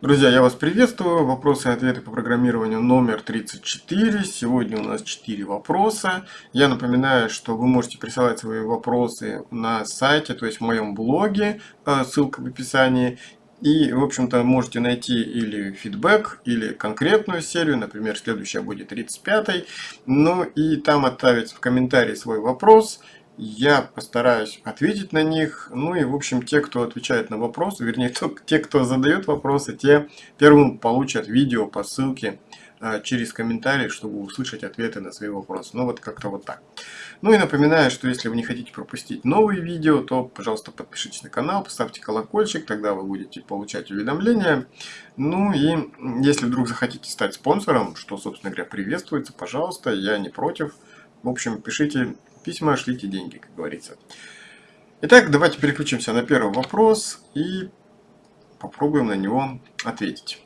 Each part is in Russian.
Друзья, я вас приветствую. Вопросы и ответы по программированию номер 34. Сегодня у нас 4 вопроса. Я напоминаю, что вы можете присылать свои вопросы на сайте, то есть в моем блоге, э, ссылка в описании. И, в общем-то, можете найти или фидбэк, или конкретную серию, например, следующая будет 35 Ну и там оставить в комментарии свой вопрос – я постараюсь ответить на них. Ну и, в общем, те, кто отвечает на вопросы, вернее, те, кто задает вопросы, те первым получат видео по ссылке э, через комментарии, чтобы услышать ответы на свои вопросы. Ну вот как-то вот так. Ну и напоминаю, что если вы не хотите пропустить новые видео, то, пожалуйста, подпишитесь на канал, поставьте колокольчик, тогда вы будете получать уведомления. Ну и если вдруг захотите стать спонсором, что, собственно говоря, приветствуется, пожалуйста, я не против. В общем, пишите письма, шлите деньги, как говорится. Итак, давайте переключимся на первый вопрос и попробуем на него ответить.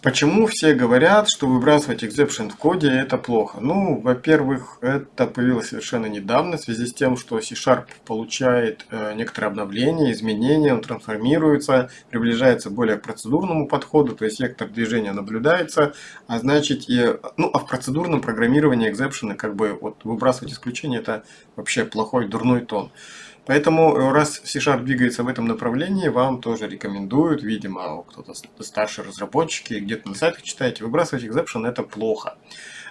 Почему все говорят, что выбрасывать exception в коде это плохо? Ну, во-первых, это появилось совершенно недавно в связи с тем, что C-Sharp получает э, некоторые обновления, изменения, он трансформируется, приближается более к процедурному подходу, то есть вектор движения наблюдается, а значит, и, ну, а в процедурном программировании exception, как бы, вот выбрасывать исключения это вообще плохой, дурной тон. Поэтому, э, раз C-Sharp двигается в этом направлении, вам тоже рекомендуют, видимо, кто-то старшие разработчики, где-то на сайтах читаете, выбрасывать exception это плохо.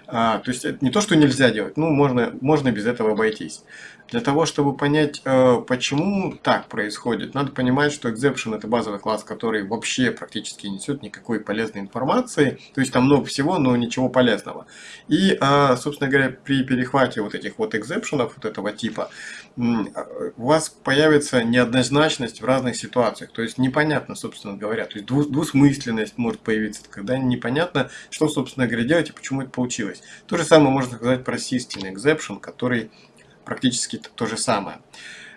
А, то есть это не то, что нельзя делать, ну можно, можно без этого обойтись. Для того, чтобы понять, э, почему так происходит, надо понимать, что exception это базовый класс, который вообще практически не несет никакой полезной информации. То есть там много всего, но ничего полезного. И, а, собственно говоря, при перехвате вот этих вот экзепшенов вот этого типа, у вас появится неоднозначность в разных ситуациях. То есть непонятно, собственно говоря. То есть двусмысленность может появиться, когда непонятно, что, собственно говоря, делать и почему это получилось. То же самое можно сказать про system exception, который практически то же самое.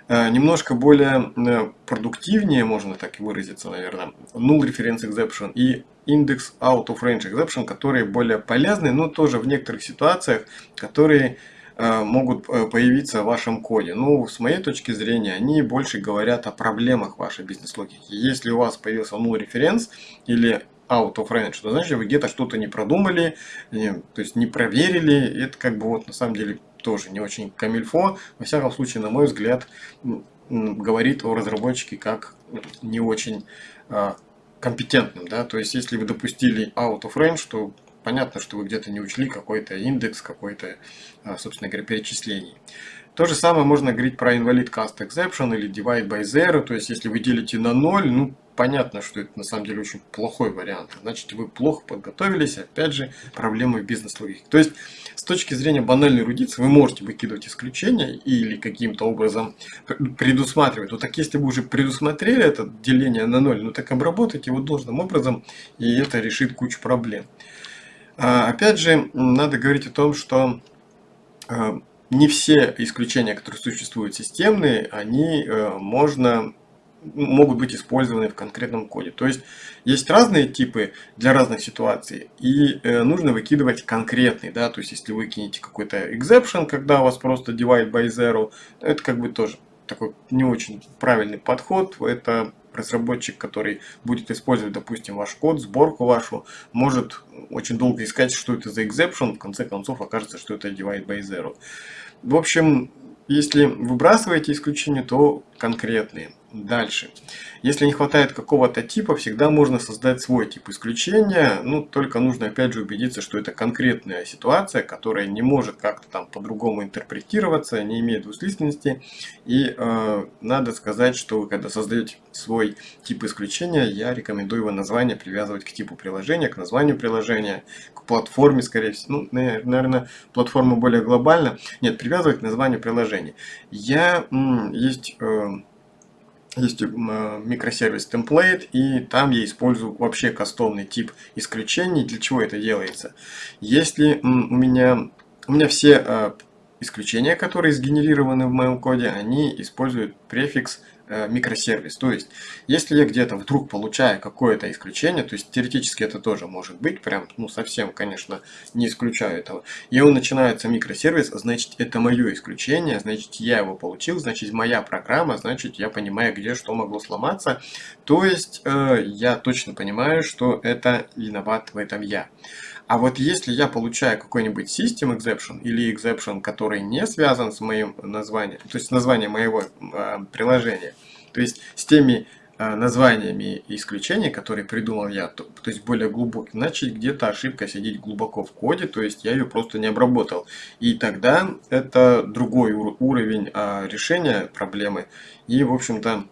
Э, немножко более э, продуктивнее, можно так и выразиться, наверное, null reference exception и index out of range exception, которые более полезны, но тоже в некоторых ситуациях, которые э, могут появиться в вашем коде. Ну, с моей точки зрения, они больше говорят о проблемах вашей бизнес-логики. Если у вас появился null reference или out of range, то значит вы где-то что-то не продумали, то есть не проверили. Это как бы вот на самом деле тоже не очень камильфо. Во всяком случае, на мой взгляд, говорит о разработчике как не очень а, компетентным. Да? То есть, если вы допустили out of range, то понятно, что вы где-то не учли какой-то индекс, какой-то, а, собственно говоря, перечислений. То же самое можно говорить про invalid cast exception или divide by zero. То есть, если вы делите на 0, ну, понятно, что это на самом деле очень плохой вариант. Значит, вы плохо подготовились, опять же, проблемы в бизнес-логике. То есть, с точки зрения банальной эрудиции, вы можете выкидывать исключения или каким-то образом предусматривать. Вот так если вы уже предусмотрели это деление на ноль, ну так обработайте его должным образом, и это решит кучу проблем. А, опять же, надо говорить о том, что а, не все исключения, которые существуют системные, они э, можно могут быть использованы в конкретном коде. То есть есть разные типы для разных ситуаций, и э, нужно выкидывать конкретный. Да? То есть если вы кинете какой-то exception, когда у вас просто divide by zero, это как бы тоже такой не очень правильный подход. Это разработчик, который будет использовать, допустим, ваш код, сборку вашу, может очень долго искать, что это за exception, в конце концов окажется, что это divide by zero. В общем, если выбрасываете исключения, то конкретные. Дальше. Если не хватает какого-то типа, всегда можно создать свой тип исключения. Ну, только нужно опять же убедиться, что это конкретная ситуация, которая не может как-то там по-другому интерпретироваться, не имеет двусмысленности. И э, надо сказать, что вы когда создаете свой тип исключения, я рекомендую его название привязывать к типу приложения, к названию приложения, к платформе, скорее всего. Ну, наверное, платформа более глобальна. Нет, привязывать к названию приложения. Я, есть... Э, есть микросервис template, и там я использую вообще кастомный тип исключений. Для чего это делается? Если у меня, у меня все а, исключения, которые сгенерированы в моем коде, они используют префикс э, микросервис. То есть, если я где-то вдруг получаю какое-то исключение, то есть теоретически это тоже может быть, прям, ну совсем, конечно, не исключаю этого, и он начинается микросервис, значит это мое исключение, значит я его получил, значит моя программа, значит я понимаю, где что могло сломаться. То есть, э, я точно понимаю, что это виноват в этом я. А вот если я получаю какой-нибудь System Exception или Exception, который не связан с моим названием, то есть названием моего э, приложения, то есть с теми э, названиями исключений, которые придумал я, то, то есть более глубокий, значит где-то ошибка сидит глубоко в коде, то есть я ее просто не обработал. И тогда это другой уровень э, решения проблемы. И, в общем-то,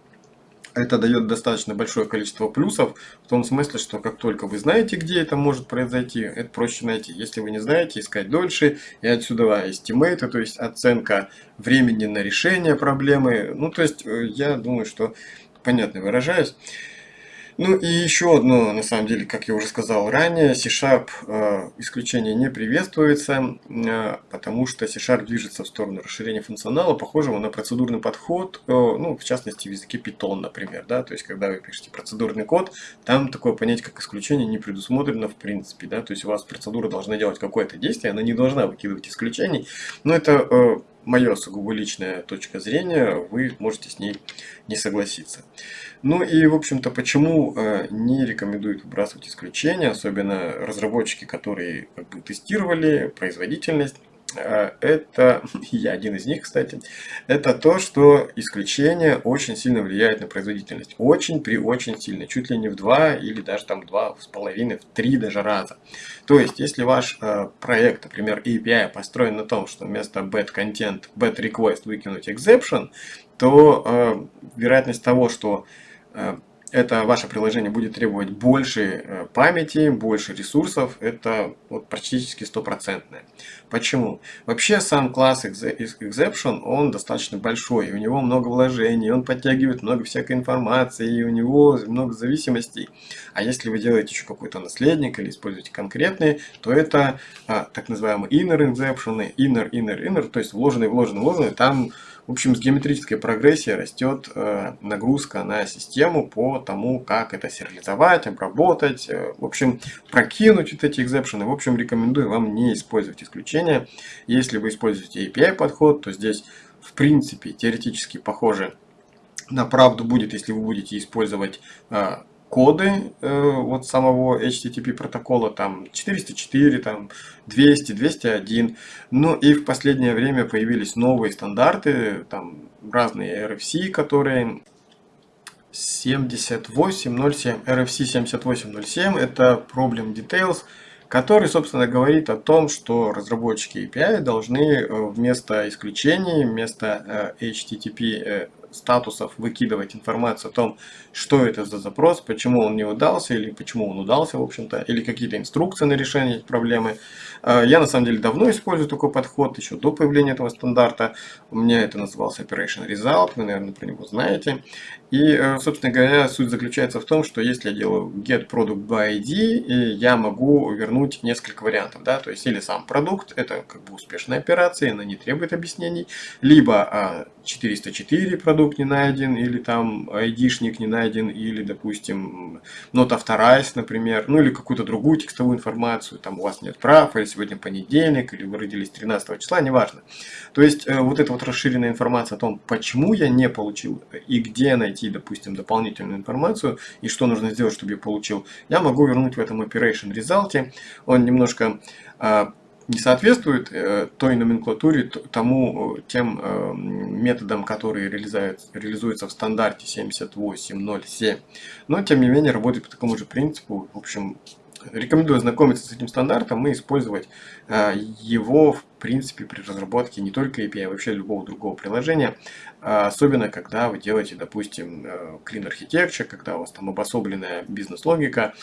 это дает достаточно большое количество плюсов, в том смысле, что как только вы знаете, где это может произойти, это проще найти. Если вы не знаете, искать дольше, и отсюда estimate, то есть оценка времени на решение проблемы. Ну, то есть, э, я думаю, что понятно выражаюсь. Ну и еще одно, на самом деле, как я уже сказал ранее, C-Sharp э, исключение не приветствуется, э, потому что C-Sharp движется в сторону расширения функционала, похожего на процедурный подход, э, ну, в частности, в языке Python, например, да, то есть, когда вы пишете процедурный код, там такое понятие, как исключение, не предусмотрено в принципе, да, то есть, у вас процедура должна делать какое-то действие, она не должна выкидывать исключений, но это э, мое сугубо личная точка зрения, вы можете с ней не согласиться. Ну и, в общем-то, почему э, не рекомендуют выбрасывать исключения, особенно разработчики, которые как бы, тестировали производительность, э, это, я один из них, кстати, это то, что исключение очень сильно влияет на производительность. Очень при очень сильно, чуть ли не в два или даже там два с половиной, в три даже раза. То есть, если ваш э, проект, например, API построен на том, что вместо bad content, bad request выкинуть exception, то э, вероятность того, что это ваше приложение будет требовать больше э, памяти, больше ресурсов, это вот практически стопроцентное. Почему? Вообще сам класс Exception, он достаточно большой, у него много вложений, он подтягивает много всякой информации, и у него много зависимостей. А если вы делаете еще какой-то наследник или используете конкретные, то это а, так называемые inner exception, inner, inner, inner, то есть вложенный, вложенный, вложенный, там в общем, с геометрической прогрессией растет э, нагрузка на систему по тому, как это сериализовать, обработать, э, в общем, прокинуть вот эти экзепшены. В общем, рекомендую вам не использовать исключения. Если вы используете API подход, то здесь, в принципе, теоретически похоже на правду будет, если вы будете использовать э, коды э, вот самого HTTP протокола, там 404, там 200, 201. Ну и в последнее время появились новые стандарты, там разные RFC, которые 7807, RFC 7807, это Problem Details, который, собственно, говорит о том, что разработчики API должны э, вместо исключений, вместо э, HTTP статусов выкидывать информацию о том, что это за запрос, почему он не удался или почему он удался, в общем-то, или какие-то инструкции на решение проблемы. А, я на самом деле давно использую такой подход, еще до появления этого стандарта. У меня это назывался Operation Result, вы, наверное, про него знаете. И, э, собственно говоря, суть заключается в том, что если я делаю get product by ID, я могу вернуть несколько вариантов. Да? То есть, или сам продукт, это как бы успешная операция, она не требует объяснений, либо 404 а, продукт не найден, или там ID-шник не найден, или, допустим, not authorized, например, ну или какую-то другую текстовую информацию, там у вас нет прав, или сегодня понедельник, или вы родились 13 числа, неважно. То есть, э, вот эта вот расширенная информация о том, почему я не получил и где найти найти, допустим, дополнительную информацию и что нужно сделать, чтобы я получил, я могу вернуть в этом operation result. Он немножко а, не соответствует э, той номенклатуре, тому, э, тем э, методам, которые реализуются в стандарте 7807. Но, тем не менее, работает по такому же принципу. В общем, Рекомендую ознакомиться с этим стандартом и использовать его в принципе при разработке не только API, а вообще любого другого приложения. Э, особенно, когда вы делаете, допустим, Clean Architecture, когда у вас там обособленная бизнес-логика.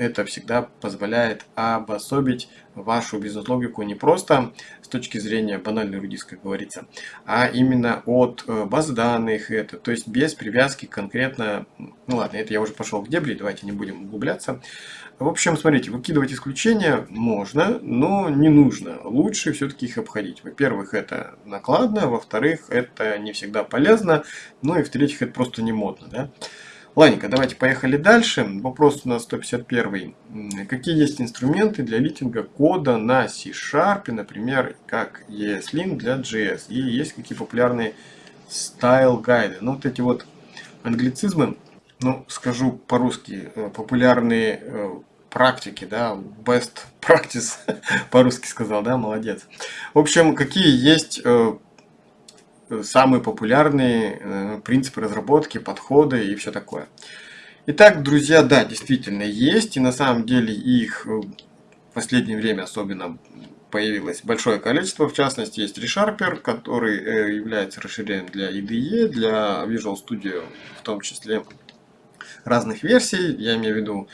Это всегда позволяет обособить вашу бизнес-логику не просто с точки зрения банальной рудис, как говорится, а именно от э, баз данных, это, то есть без привязки конкретно, ну ладно, это я уже пошел в дебри, давайте не будем углубляться. В общем, смотрите, выкидывать исключения можно, но не нужно. Лучше все-таки их обходить. Во-первых, это накладно, во-вторых, это не всегда полезно, ну и в-третьих, это просто не модно. Да? Ладненько, давайте поехали дальше. Вопрос у нас 151. Какие есть инструменты для литинга кода на C-Sharp, например, как ESLint для JS? И есть какие популярные style гайды? Ну, вот эти вот англицизмы, ну, скажу по-русски, э, популярные э, практики, да, best practice, по-русски сказал, да, молодец. В общем, какие есть э, самые популярные э, принципы разработки, подходы и все такое. Итак, друзья, да, действительно есть, и на самом деле их э, в последнее время особенно появилось большое количество. В частности, есть ReSharper, который э, является расширением для IDE, для Visual Studio в том числе разных версий. Я имею в виду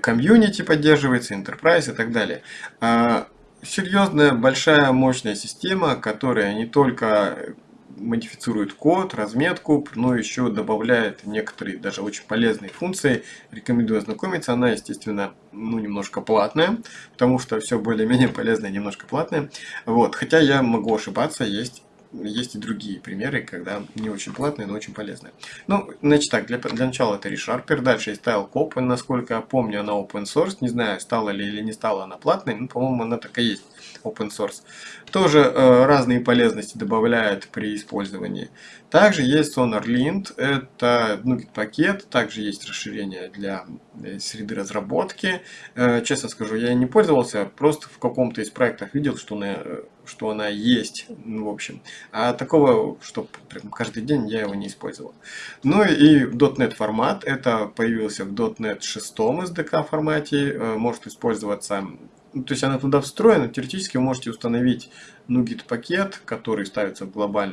комьюнити поддерживается, Enterprise и так далее. А, серьезная, большая, мощная система, которая не только модифицирует код, разметку, но еще добавляет некоторые даже очень полезные функции. Рекомендую ознакомиться. Она, естественно, ну, немножко платная, потому что все более-менее полезное немножко платное. Вот. Хотя я могу ошибаться, есть есть и другие примеры, когда не очень платные, но очень полезные. Ну, значит так, для, для начала это ReSharper, дальше есть TileCop, насколько я помню, она open source, не знаю, стала ли или не стала она платной, но, по-моему, она так и есть open source. Тоже э, разные полезности добавляет при использовании. Также есть SonarLint, это ну, пакет, также есть расширение для э, среды разработки. Э, честно скажу, я не пользовался, просто в каком-то из проектов видел, что она, что она есть, ну, в общем. А такого, что прям каждый день я его не использовал. Ну и .NET формат, это появился в .NET 6 SDK формате, может использоваться ну, то есть она туда встроена, теоретически вы можете установить NuGet пакет, который ставится в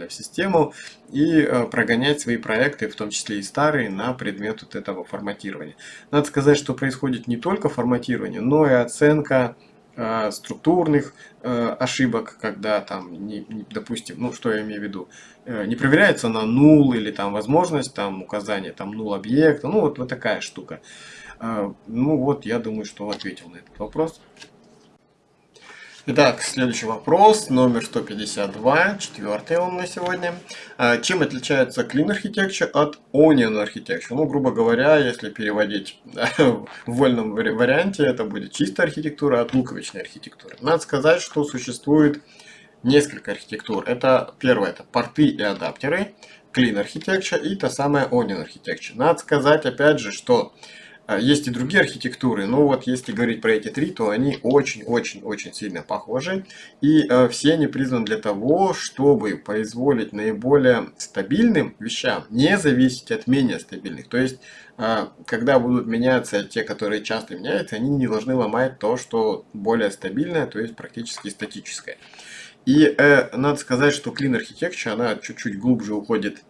систему, и э, прогонять свои проекты, в том числе и старые, на предмет вот этого форматирования. Надо сказать, что происходит не только форматирование, но и оценка э, структурных э, ошибок, когда там, допустим, ну что я имею в виду, не проверяется на null или там возможность там указания там null объекта, ну вот, вот такая штука. Ну вот, я думаю, что ответил на этот вопрос. Итак, следующий вопрос, номер 152, четвертый он на сегодня. А, чем отличается Clean Architecture от Onion Architecture? Ну, грубо говоря, если переводить в вольном варианте, это будет чистая архитектура от луковичной архитектуры. Надо сказать, что существует несколько архитектур. Это первое, это порты и адаптеры, Clean Architecture и та самая Onion Architecture. Надо сказать, опять же, что есть и другие архитектуры, но вот если говорить про эти три, то они очень-очень-очень сильно похожи. И э, все они призваны для того, чтобы позволить наиболее стабильным вещам не зависеть от менее стабильных. То есть, э, когда будут меняться те, которые часто меняются, они не должны ломать то, что более стабильное, то есть практически статическое. И э, надо сказать, что Clean Architecture, она чуть-чуть глубже уходит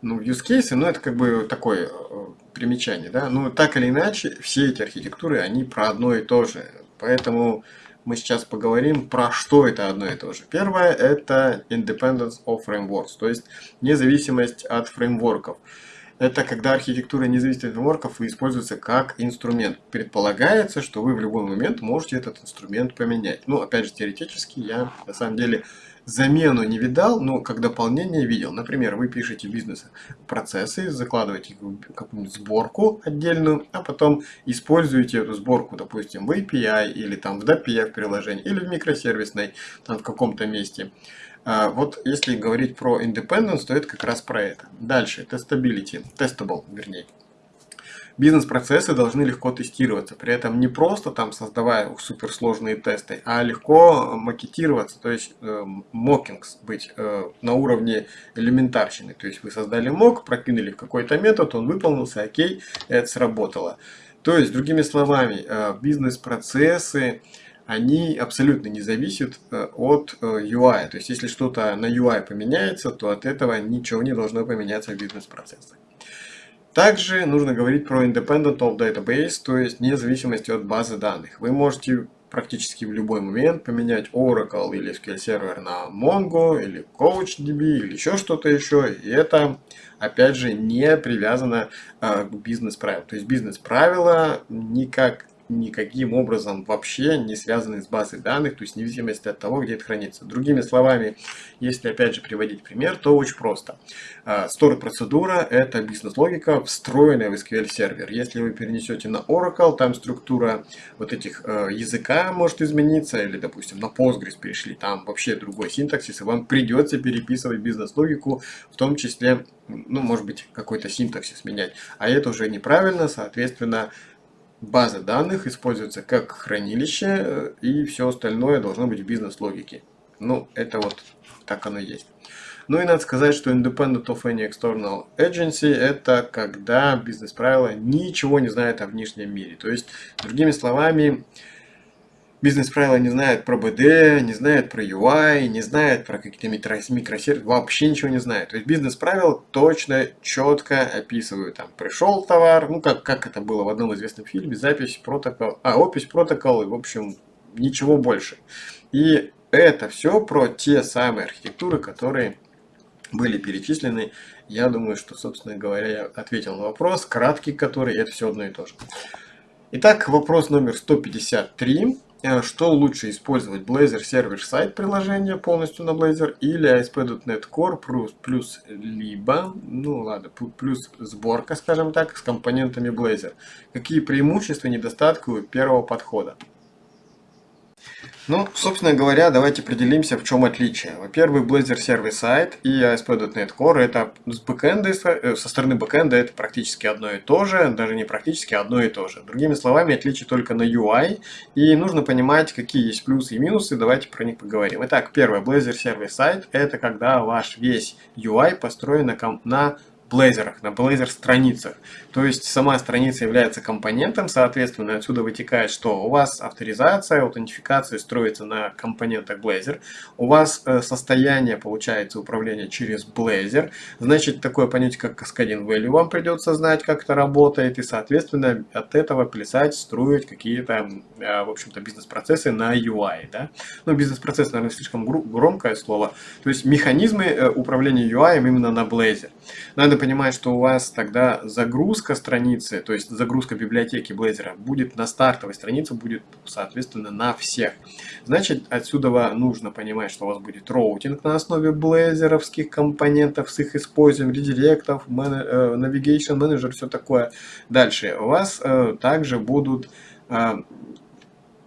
ну, в use case, но это как бы такое э, примечание, да. Но так или иначе, все эти архитектуры, они про одно и то же. Поэтому мы сейчас поговорим про что это одно и то же. Первое это independence of frameworks, то есть независимость от фреймворков. Это когда архитектура не от фреймворков и используется как инструмент. Предполагается, что вы в любой момент можете этот инструмент поменять. Ну, опять же, теоретически я на самом деле замену не видал, но как дополнение видел. Например, вы пишете бизнес-процессы, закладываете какую-нибудь сборку отдельную, а потом используете эту сборку, допустим, в API или там в DAPI в приложении, или в микросервисной, там в каком-то месте. А, вот если говорить про independence, то это как раз про это. Дальше, testability, testable, вернее бизнес-процессы должны легко тестироваться. При этом не просто там создавая суперсложные тесты, а легко макетироваться, то есть э, мокингс быть э, на уровне элементарщины. То есть вы создали мок, прокинули какой-то метод, он выполнился, окей, это сработало. То есть, другими словами, э, бизнес-процессы, они абсолютно не зависят э, от э, UI. То есть, если что-то на UI поменяется, то от этого ничего не должно поменяться в бизнес-процессах. Также нужно говорить про independent of database, то есть независимости от базы данных. Вы можете практически в любой момент поменять Oracle или SQL Server на Mongo или CouchDB или еще что-то еще. И это, опять же, не привязано э, к бизнес-правилам. То есть бизнес-правила никак никаким образом вообще не связаны с базой данных, то есть вне зависимости от того, где это хранится. Другими словами, если опять же приводить пример, то очень просто. Store процедура это бизнес-логика, встроенная в SQL сервер. Если вы перенесете на Oracle, там структура вот этих э, языка может измениться, или, допустим, на Postgres перешли, там вообще другой синтаксис, и вам придется переписывать бизнес-логику, в том числе, ну, может быть, какой-то синтаксис менять. А это уже неправильно, соответственно, база данных используется как хранилище, э, и все остальное должно быть в бизнес-логике. Ну, это вот так оно есть. Ну и надо сказать, что independent of any external agency это когда бизнес-правила ничего не знает о внешнем мире. То есть, другими словами, бизнес-правила не знает про BD, не знает про UI, не знает про какие-то микросервисы, вообще ничего не знает. То есть бизнес-правила точно, четко описывают, там, пришел товар, ну, как, как это было в одном известном фильме, запись, протокол, а, опись, протокол, и, в общем, ничего больше. И это все про те самые архитектуры, которые были перечислены. Я думаю, что, собственно говоря, я ответил на вопрос, краткий который, это все одно и то же. Итак, вопрос номер 153. Э, что лучше использовать Blazor сервер-сайт приложения полностью на Blazor или ASP.NET Core плюс, плюс либо, ну ладно, плюс сборка, скажем так, с компонентами Blazor. Какие преимущества и недостатки у первого подхода? Ну, собственно говоря, давайте определимся, в чем отличие. Во-первых, Blazor Service Side и ASP.NET Core это с бэкэнда, э, со стороны бэкэнда это практически одно и то же, даже не практически одно и то же. Другими словами, отличие только на UI, и нужно понимать, какие есть плюсы и минусы, давайте про них поговорим. Итак, первое, Blazor Service Side это когда ваш весь UI построен на, на Blazor, на Blazor страницах. То есть сама страница является компонентом, соответственно, отсюда вытекает, что у вас авторизация, аутентификация строится на компонентах Blazor, у вас э, состояние, получается, управления через Blazor, значит, такое понятие, как Cascading Value вам придется знать, как это работает, и, соответственно, от этого плясать, строить какие-то, э, в общем-то, бизнес-процессы на UI, да. Ну, бизнес-процесс, наверное, слишком громкое слово, то есть механизмы э, управления UI именно на Blazor. Надо понимать, что у вас тогда загрузка страницы, то есть загрузка библиотеки Blazor будет на стартовой странице, будет, соответственно, на всех. Значит, отсюда нужно понимать, что у вас будет роутинг на основе блейзеровских компонентов с их использованием, редиректов, э, navigation manager, все такое. Дальше у вас э, также будут э,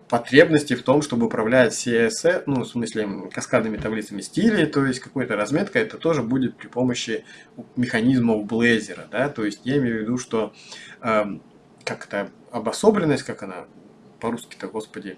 потребности в том, чтобы управлять CSS, ну, в смысле, каскадными таблицами стилей, то есть какой-то разметка, это тоже будет при помощи механизмов Blazor, да, то есть я имею в виду, что э, как-то обособленность, как она по-русски-то, господи,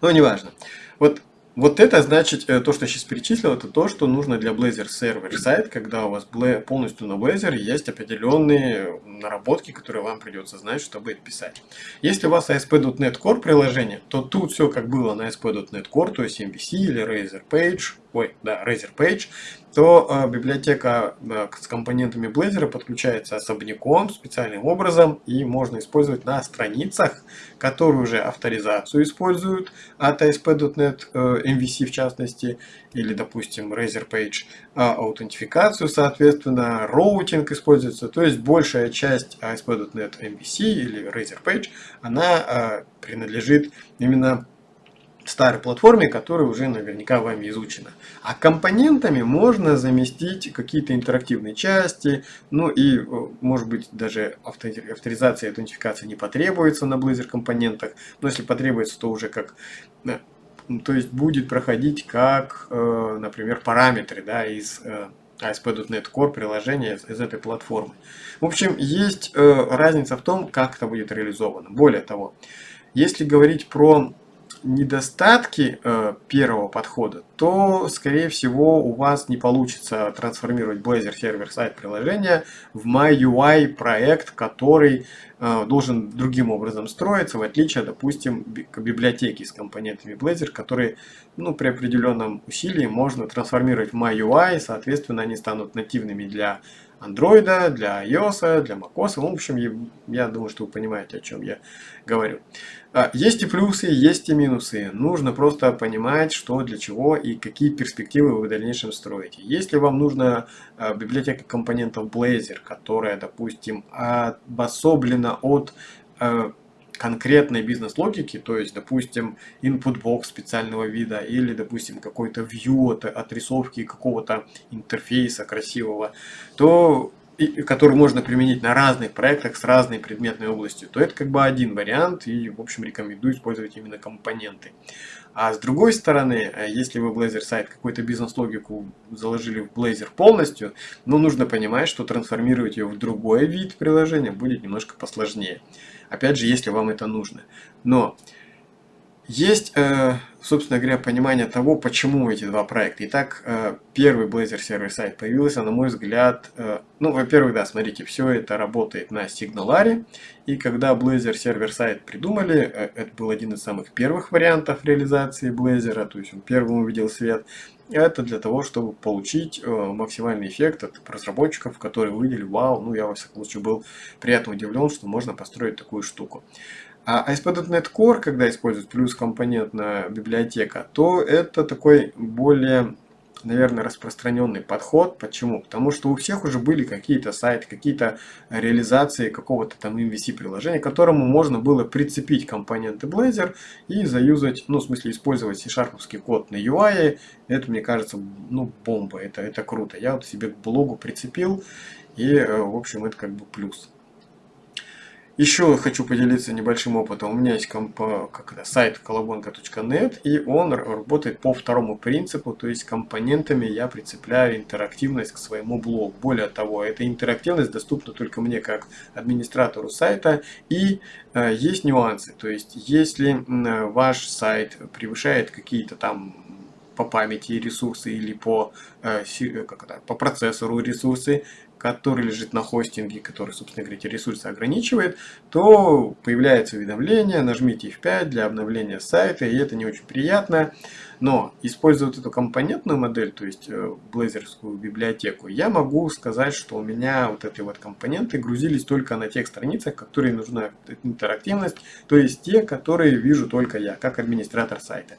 ну, неважно. Вот вот это значит, э, то, что я сейчас перечислил, это то, что нужно для Blazor Server сайт, когда у вас полностью на Blazor есть определенные наработки, которые вам придется знать, чтобы их писать. Если у вас ASP.NET Core приложение, то тут все как было на ASP.NET Core, то есть MVC или Razor Page, ой, да, Razor Page, то э, библиотека э, с компонентами Blazor подключается особняком, специальным образом, и можно использовать на страницах, которые уже авторизацию используют от ASP.NET э, MVC в частности, или, допустим, Razor Page, а аутентификацию, соответственно, роутинг используется, то есть большая часть ASP.NET MVC или Razor Page, она э, принадлежит именно старой платформе, которая уже наверняка вами изучена. А компонентами можно заместить какие-то интерактивные части, ну и, э, может быть, даже авторизация и аутентификация не потребуется на Blazor компонентах, но если потребуется, то уже как э, то есть будет проходить как, э, например, параметры да, из ASP.NET Core приложения из этой платформы. В общем, есть разница в том, как это будет реализовано. Более того, если говорить про недостатки э, первого подхода, то, скорее всего, у вас не получится трансформировать Blazor сервер сайт приложения в MyUI проект, который э, должен другим образом строиться, в отличие, допустим, к библиотеке с компонентами Blazor, которые ну, при определенном усилии можно трансформировать в MyUI, соответственно, они станут нативными для Android, для iOS, для macOS. В общем, я думаю, что вы понимаете, о чем я говорю. А, есть и плюсы, есть и минусы. Нужно просто понимать, что для чего и какие перспективы вы в дальнейшем строите. Если вам нужна а, библиотека компонентов Blazor, которая, допустим, обособлена от а, конкретной бизнес-логики, то есть, допустим, input box специального вида или, допустим, какой-то view от отрисовки какого-то интерфейса красивого, то который можно применить на разных проектах с разной предметной областью, то это как бы один вариант и, в общем, рекомендую использовать именно компоненты. А с другой стороны, э, если вы Blazor сайт какую-то бизнес-логику заложили в Blazor полностью, ну, нужно понимать, что трансформировать ее в другой вид приложения будет немножко посложнее. Опять же, если вам это нужно. Но есть, э, собственно говоря, понимание того, почему эти два проекта. Итак, э, первый Blazor сервер сайт появился, на мой взгляд, э, ну, во-первых, да, смотрите, все это работает на Signalare, и когда Blazor сервер сайт придумали, это был один из самых первых вариантов реализации Blazor, то есть он первым увидел свет, это для того, чтобы получить максимальный эффект от разработчиков, которые увидели, вау, ну я во всяком случае был приятно удивлен, что можно построить такую штуку. А ASP.NET Core, когда используют плюс компонентная библиотека, то это такой более, наверное, распространенный подход. Почему? Потому что у всех уже были какие-то сайты, какие-то реализации какого-то там MVC приложения, к которому можно было прицепить компоненты Blazor и заюзать, ну, в смысле, использовать C-Sharp код на UI. Это, мне кажется, ну, бомба, это, это круто. Я вот себе к блогу прицепил, и, э, в общем, это как бы плюс. Еще хочу поделиться небольшим опытом. У меня есть комп, как это, сайт колобонка.нет, и он работает по второму принципу, то есть компонентами я прицепляю интерактивность к своему блогу. Более того, эта интерактивность доступна только мне как администратору сайта, и э, есть нюансы. То есть, если э, ваш сайт превышает какие-то там по памяти ресурсы или по, э, как это, по процессору ресурсы, который лежит на хостинге, который, собственно говоря, эти ресурсы ограничивает, то появляется уведомление, нажмите F5 для обновления сайта, и это не очень приятно. Но, используя вот эту компонентную модель, то есть э, блейзерскую библиотеку, я могу сказать, что у меня вот эти вот компоненты грузились только на тех страницах, которые нужна интерактивность, то есть те, которые вижу только я, как администратор сайта.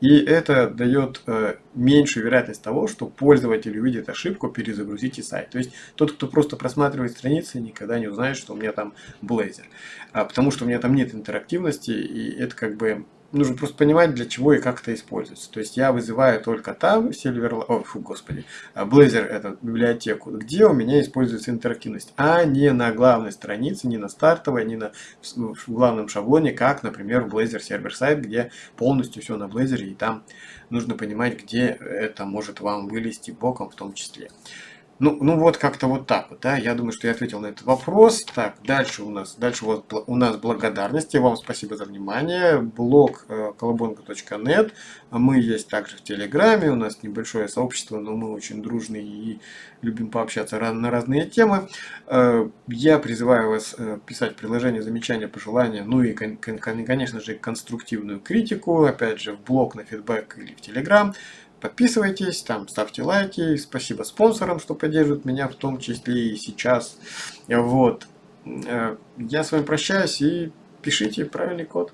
И это дает э, меньшую вероятность того, что пользователь увидит ошибку, перезагрузите сайт. То есть тот, кто просто просматривает страницы, никогда не узнает, что у меня там Blazor. А, потому что у меня там нет интерактивности, и это как бы нужно просто понимать, для чего и как это используется. То есть я вызываю только там Silverlight, о, фу, господи, а, Blazor, эту библиотеку, где у меня используется интерактивность, а не на главной странице, не на стартовой, не на в главном шаблоне, как, например, в Blazor сервер сайт, где полностью все на Blazor, и там нужно понимать, где это может вам вылезти боком в том числе. Ну, ну вот как-то вот так вот, да, я думаю, что я ответил на этот вопрос. Так, дальше у нас, дальше вот у нас благодарности, вам спасибо за внимание, блог э, колобонка.нет, мы есть также в Телеграме, у нас небольшое сообщество, но мы очень дружные и любим пообщаться на разные темы. Э, я призываю вас э, писать приложения, замечания, пожелания, ну и, конечно же, конструктивную критику, опять же, в блог на фидбэк или в Телеграм. Подписывайтесь, там ставьте лайки. Спасибо спонсорам, что поддерживают меня в том числе и сейчас. Вот. Э, я с вами прощаюсь и пишите правильный код.